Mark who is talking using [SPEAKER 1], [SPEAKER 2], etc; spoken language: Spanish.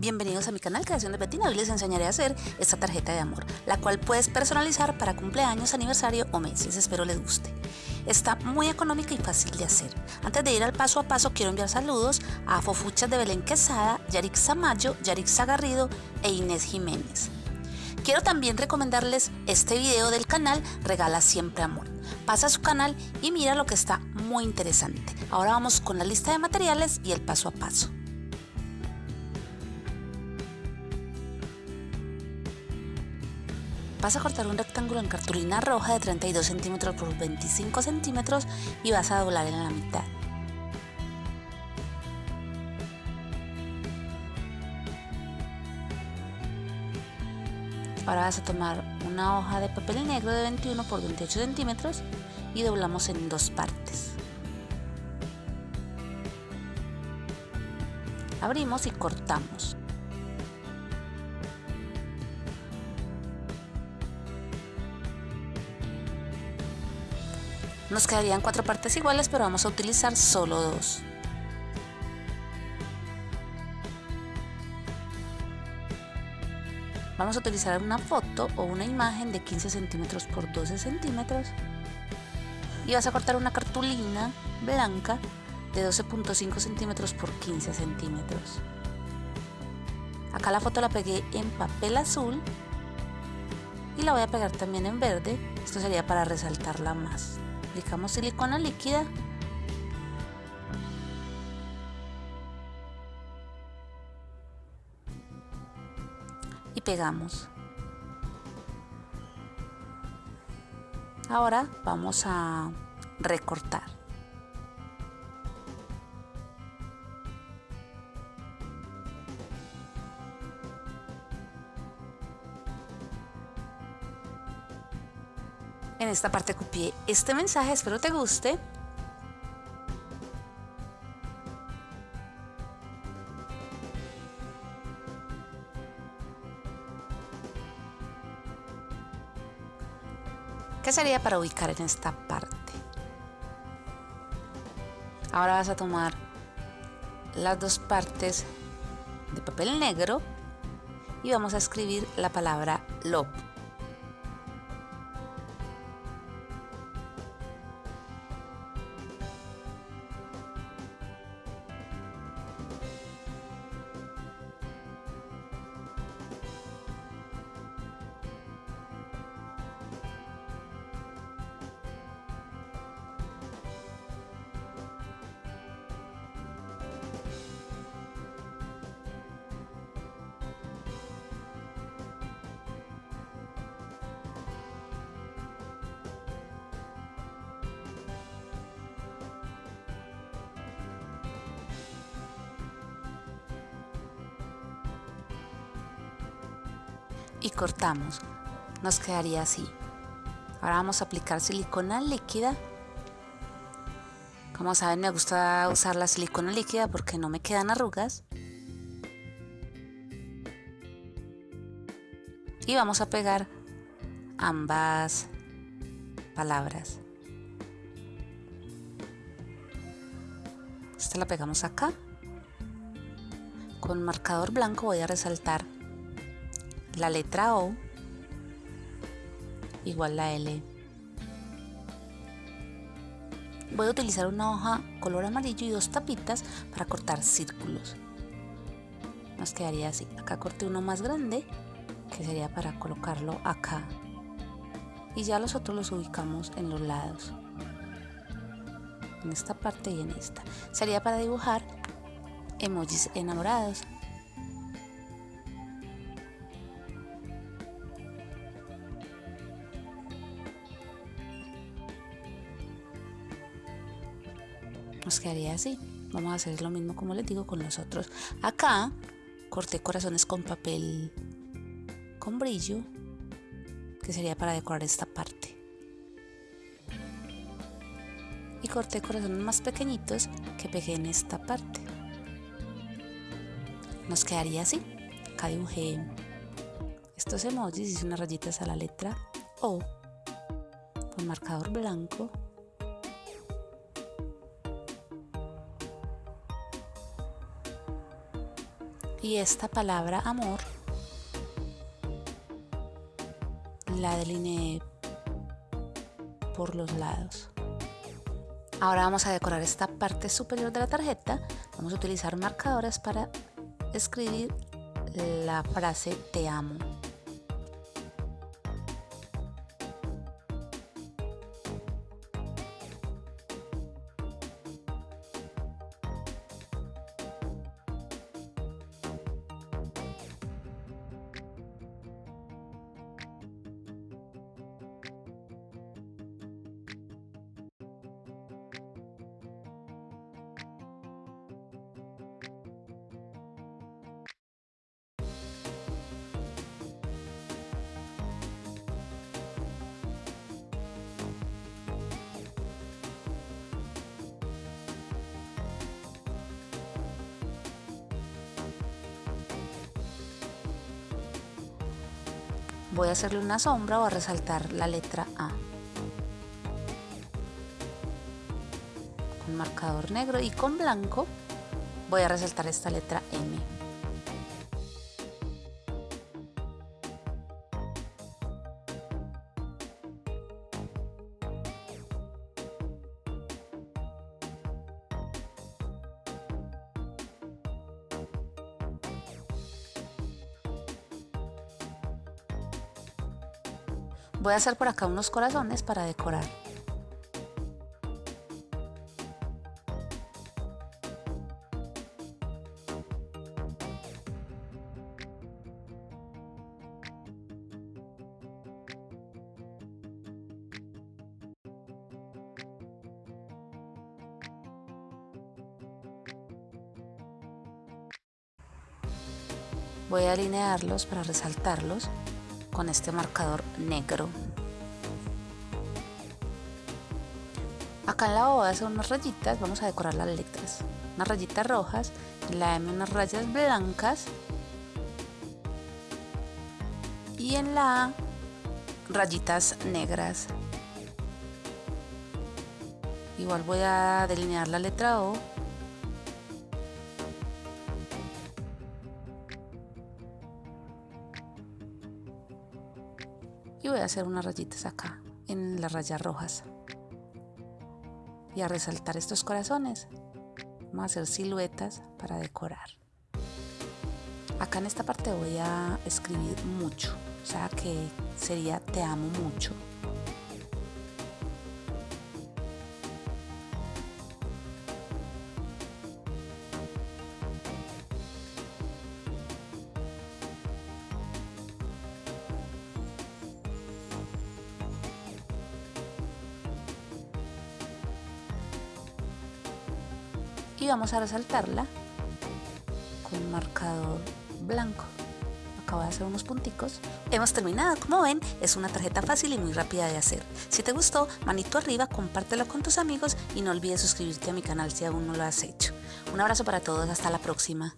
[SPEAKER 1] Bienvenidos a mi canal Creación de Betina. Hoy les enseñaré a hacer esta tarjeta de amor, la cual puedes personalizar para cumpleaños, aniversario o meses. Espero les guste. Está muy económica y fácil de hacer. Antes de ir al paso a paso, quiero enviar saludos a Fofuchas de Belén Quesada, Yarix Samayo, Yarix Garrido e Inés Jiménez. Quiero también recomendarles este video del canal Regala Siempre Amor. Pasa a su canal y mira lo que está muy interesante. Ahora vamos con la lista de materiales y el paso a paso. Vas a cortar un rectángulo en cartulina roja de 32 centímetros por 25 centímetros y vas a doblar en la mitad. Ahora vas a tomar una hoja de papel negro de 21 por 28 centímetros y doblamos en dos partes. Abrimos y cortamos. Nos quedarían cuatro partes iguales, pero vamos a utilizar solo dos. Vamos a utilizar una foto o una imagen de 15 centímetros por 12 centímetros y vas a cortar una cartulina blanca de 12.5 centímetros por 15 centímetros. Acá la foto la pegué en papel azul y la voy a pegar también en verde. Esto sería para resaltarla más aplicamos silicona líquida. Y pegamos. Ahora vamos a recortar En esta parte copié este mensaje, espero te guste. ¿Qué sería para ubicar en esta parte? Ahora vas a tomar las dos partes de papel negro y vamos a escribir la palabra love. Y cortamos. Nos quedaría así. Ahora vamos a aplicar silicona líquida. Como saben me gusta usar la silicona líquida porque no me quedan arrugas. Y vamos a pegar ambas palabras. Esta la pegamos acá. Con marcador blanco voy a resaltar la letra O igual la L. Voy a utilizar una hoja color amarillo y dos tapitas para cortar círculos. Nos quedaría así. Acá corté uno más grande que sería para colocarlo acá. Y ya los otros los ubicamos en los lados. En esta parte y en esta. Sería para dibujar emojis enamorados. Nos quedaría así. Vamos a hacer lo mismo como les digo con los otros. Acá corté corazones con papel con brillo que sería para decorar esta parte. Y corté corazones más pequeñitos que pegué en esta parte. Nos quedaría así. Acá dibujé estos emojis hice unas rayitas a la letra O con marcador blanco y esta palabra amor la delineé por los lados. Ahora vamos a decorar esta parte superior de la tarjeta. Vamos a utilizar marcadores para escribir la frase te amo. Voy a hacerle una sombra o a resaltar la letra A. Con marcador negro y con blanco voy a resaltar esta letra M. Voy a hacer por acá unos corazones para decorar. Voy a alinearlos para resaltarlos con este marcador negro. Acá en la O voy a hacer unas rayitas, vamos a decorar las letras. Unas rayitas rojas, en la M unas rayas blancas y en la A rayitas negras. Igual voy a delinear la letra O y voy a hacer unas rayitas acá en las rayas rojas. Y a resaltar estos corazones. Vamos a hacer siluetas para decorar. Acá en esta parte voy a escribir mucho. O sea que sería te amo mucho y vamos a resaltarla con marcador blanco. Acabo de hacer unos punticos. Hemos terminado como ven es una tarjeta fácil y muy rápida de hacer. Si te gustó manito arriba compártelo con tus amigos y no olvides suscribirte a mi canal si aún no lo has hecho. Un abrazo para todos hasta la próxima